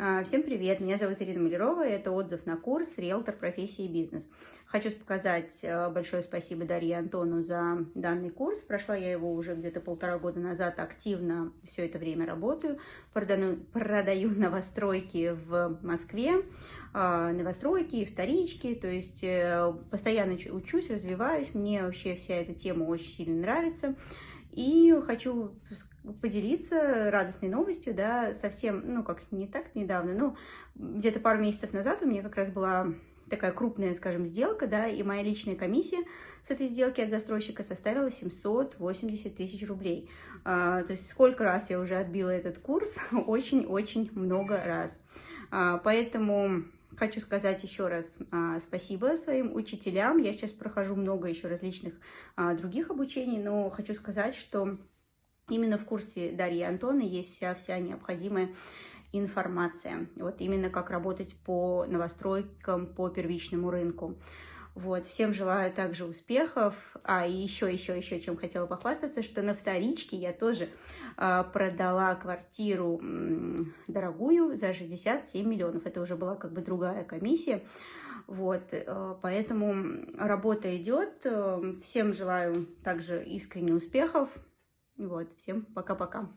А, Всем привет, меня зовут Ирина Малярова, это отзыв на курс «Риэлтор. Профессии и бизнес». Хочу показать э, большое спасибо Дарье Антону за данный курс. Прошла я его уже где-то полтора года назад, активно все это время работаю. Продаю, продаю новостройки в Москве, а, новостройки, вторички, то есть э, постоянно учусь, развиваюсь. Мне вообще вся эта тема очень сильно нравится. И хочу поделиться радостной новостью, да, совсем, ну, как не так недавно, ну, где-то пару месяцев назад у меня как раз была такая крупная, скажем, сделка, да, и моя личная комиссия с этой сделки от застройщика составила 780 тысяч рублей. А, то есть сколько раз я уже отбила этот курс? Очень-очень много раз. А, поэтому Хочу сказать еще раз а, спасибо своим учителям. Я сейчас прохожу много еще различных а, других обучений, но хочу сказать, что именно в курсе Дарьи и Антона есть вся-вся необходимая информация. Вот именно как работать по новостройкам, по первичному рынку. Вот, всем желаю также успехов. А, и еще, еще, еще, чем хотела похвастаться, что на вторичке я тоже а, продала квартиру м, дорогую за 67 миллионов. Это уже была как бы другая комиссия. Вот, э, поэтому работа идет. Всем желаю также искренне успехов. Вот, всем пока-пока.